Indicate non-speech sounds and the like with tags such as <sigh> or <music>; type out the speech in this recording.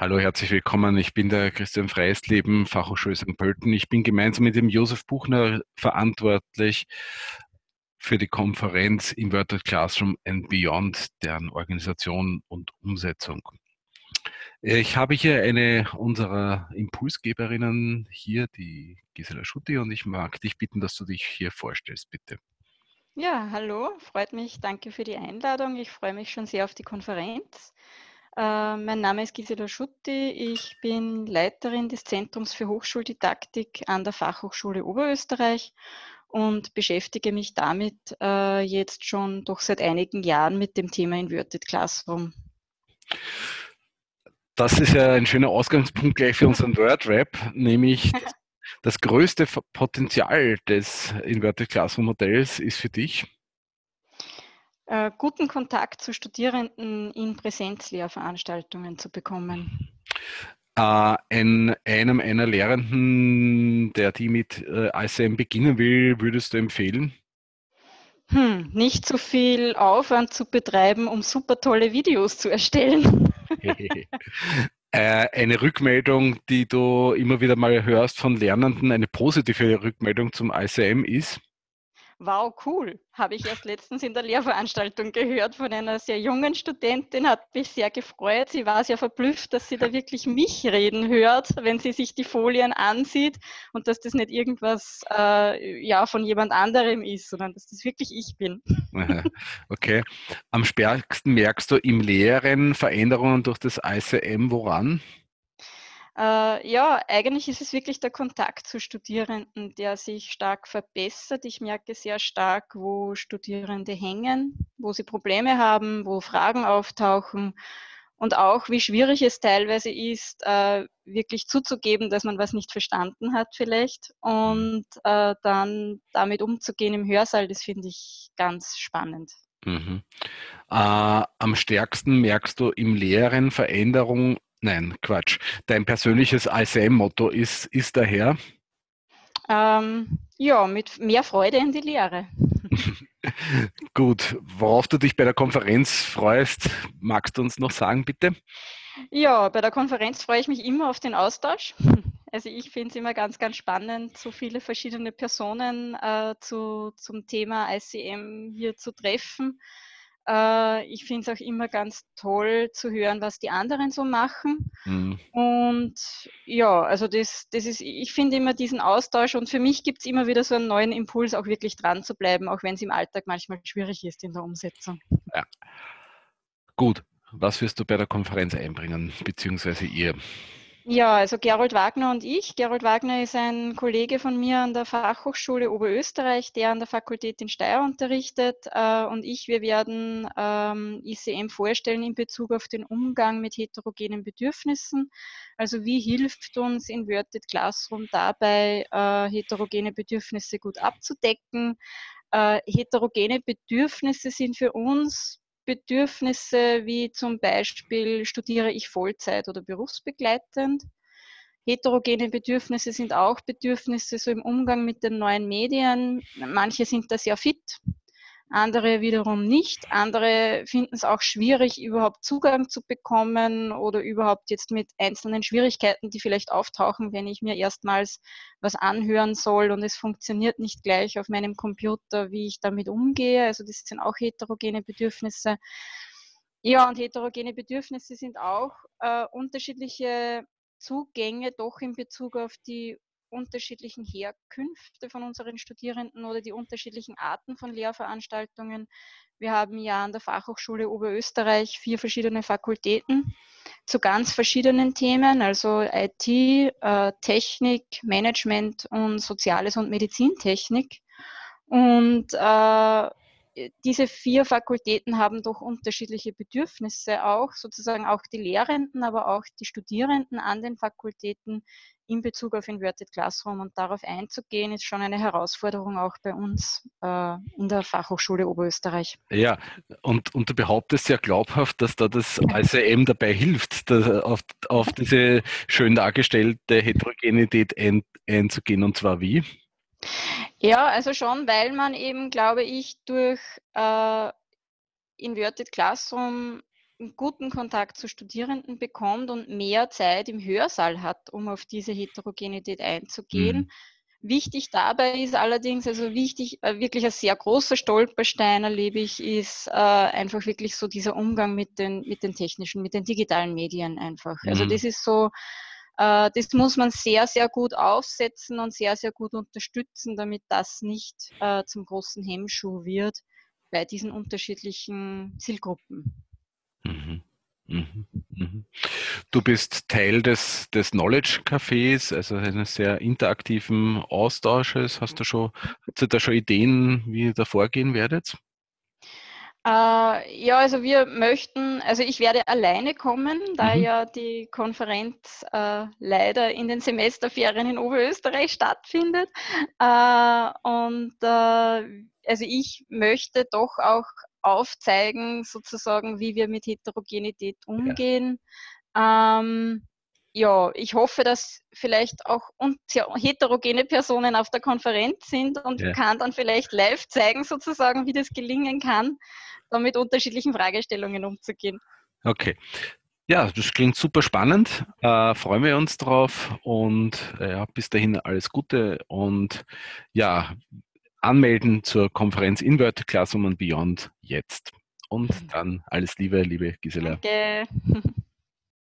Hallo, herzlich willkommen. Ich bin der Christian Freisleben, Fachhochschule St. Pölten. Ich bin gemeinsam mit dem Josef Buchner verantwortlich für die Konferenz Inverted Classroom and Beyond, deren Organisation und Umsetzung. Ich habe hier eine unserer Impulsgeberinnen hier, die Gisela Schutti, und ich mag dich bitten, dass du dich hier vorstellst, bitte. Ja, hallo, freut mich. Danke für die Einladung. Ich freue mich schon sehr auf die Konferenz. Äh, mein Name ist Gisela Schutti. Ich bin Leiterin des Zentrums für Hochschuldidaktik an der Fachhochschule Oberösterreich und beschäftige mich damit äh, jetzt schon doch seit einigen Jahren mit dem Thema Inverted Classroom. Das ist ja ein schöner Ausgangspunkt gleich für unseren Word-Rap, nämlich das, <laughs> das größte Potenzial des Inverted Classroom Modells ist für dich äh, guten Kontakt zu Studierenden in Präsenzlehrveranstaltungen zu bekommen? Äh, ein, einem einer Lehrenden, der die mit äh, ICM beginnen will, würdest du empfehlen? Hm, nicht so viel Aufwand zu betreiben, um super tolle Videos zu erstellen. <laughs> Äh, eine Rückmeldung, die du immer wieder mal hörst von Lernenden, eine positive Rückmeldung zum ICM ist? Wow, cool. Habe ich erst letztens in der Lehrveranstaltung gehört von einer sehr jungen Studentin, hat mich sehr gefreut. Sie war sehr verblüfft, dass sie da <laughs> wirklich mich reden hört, wenn sie sich die Folien ansieht und dass das nicht irgendwas äh, ja, von jemand anderem ist, sondern dass das wirklich ich bin. Okay. Am stärksten merkst du im Lehren Veränderungen durch das ICM woran? Äh, ja, eigentlich ist es wirklich der Kontakt zu Studierenden, der sich stark verbessert. Ich merke sehr stark, wo Studierende hängen, wo sie Probleme haben, wo Fragen auftauchen und auch, wie schwierig es teilweise ist, äh, wirklich zuzugeben, dass man was nicht verstanden hat vielleicht und äh, dann damit umzugehen im Hörsaal, das finde ich ganz spannend. Mhm. Äh, am stärksten merkst du im Lehren Veränderung Nein, Quatsch. Dein persönliches ICM-Motto ist, ist daher? Ähm, ja, mit mehr Freude in die Lehre. <laughs> Gut, worauf du dich bei der Konferenz freust, magst du uns noch sagen, bitte? Ja, bei der Konferenz freue ich mich immer auf den Austausch. <laughs> Also ich finde es immer ganz, ganz spannend, so viele verschiedene Personen äh, zu, zum Thema ICM hier zu treffen. Äh, ich finde es auch immer ganz toll zu hören, was die anderen so machen. Mhm. Und ja, also das, das ist, ich finde immer diesen Austausch und für mich gibt es immer wieder so einen neuen Impuls, auch wirklich dran zu bleiben, auch wenn es im Alltag manchmal schwierig ist in der Umsetzung. Ja. Gut, was wirst du bei der Konferenz einbringen, beziehungsweise ihr? Ja, also Gerold Wagner und ich. Gerold Wagner ist ein Kollege von mir an der Fachhochschule Oberösterreich, der an der Fakultät in Steyr unterrichtet. Äh, und ich, wir werden ähm, ICM vorstellen in Bezug auf den Umgang mit heterogenen Bedürfnissen. Also wie hilft uns Inverted Classroom dabei, äh, heterogene Bedürfnisse gut abzudecken? Äh, heterogene Bedürfnisse sind für uns Bedürfnisse wie zum Beispiel studiere ich Vollzeit oder berufsbegleitend. Heterogene Bedürfnisse sind auch Bedürfnisse so im Umgang mit den neuen Medien. Manche sind da sehr fit, andere wiederum nicht. Andere finden es auch schwierig, überhaupt Zugang zu bekommen oder überhaupt jetzt mit einzelnen Schwierigkeiten, die vielleicht auftauchen, wenn ich mir erstmals was anhören soll und es funktioniert nicht gleich auf meinem Computer, wie ich damit umgehe. Also das sind auch heterogene Bedürfnisse. Ja, und heterogene Bedürfnisse sind auch äh, unterschiedliche Zugänge doch in Bezug auf die unterschiedlichen Herkünfte von unseren Studierenden oder die unterschiedlichen Arten von Lehrveranstaltungen. Wir haben ja an der Fachhochschule Oberösterreich vier verschiedene Fakultäten zu ganz verschiedenen Themen, also IT, äh, Technik, Management und Soziales und Medizintechnik. Und äh, diese vier Fakultäten haben doch unterschiedliche Bedürfnisse auch, sozusagen auch die Lehrenden, aber auch die Studierenden an den Fakultäten in Bezug auf Inverted Classroom und darauf einzugehen, ist schon eine Herausforderung auch bei uns äh, in der Fachhochschule Oberösterreich. Ja, und, und du behauptest ja glaubhaft, dass da das ICM dabei hilft, auf, auf diese schön dargestellte Heterogenität ein, einzugehen und zwar wie? Ja, also schon, weil man eben, glaube ich, durch äh, Inverted Classroom einen guten Kontakt zu Studierenden bekommt und mehr Zeit im Hörsaal hat, um auf diese Heterogenität einzugehen. Mhm. Wichtig dabei ist allerdings, also wichtig, äh, wirklich ein sehr großer Stolperstein erlebe ich, ist äh, einfach wirklich so dieser Umgang mit den, mit den technischen, mit den digitalen Medien einfach. Also mhm. Also das ist so, das muss man sehr, sehr gut aufsetzen und sehr, sehr gut unterstützen, damit das nicht äh, zum großen Hemmschuh wird bei diesen unterschiedlichen Zielgruppen. Mhm. Mhm. Mhm. Du bist Teil des, des Knowledge Cafés, also eines sehr interaktiven Austausches. Hast du schon, hast du da schon Ideen, wie ihr da vorgehen werdet? Äh, ja, also wir möchten, also ich werde alleine kommen, da mhm. ja die Konferenz äh, leider in den Semesterferien in Oberösterreich stattfindet. Äh, und äh, also ich möchte doch auch aufzeigen, sozusagen, wie wir mit Heterogenität umgehen. Ja. Ähm, ja, ich hoffe, dass vielleicht auch heterogene Personen auf der Konferenz sind und ja. kann dann vielleicht live zeigen, sozusagen, wie das gelingen kann, da mit unterschiedlichen Fragestellungen umzugehen. Okay. Ja, das klingt super spannend. Äh, freuen wir uns drauf und äh, bis dahin alles Gute und ja, anmelden zur Konferenz Inverted Classroom and Beyond jetzt. Und dann alles Liebe, liebe Gisela. Danke. <laughs>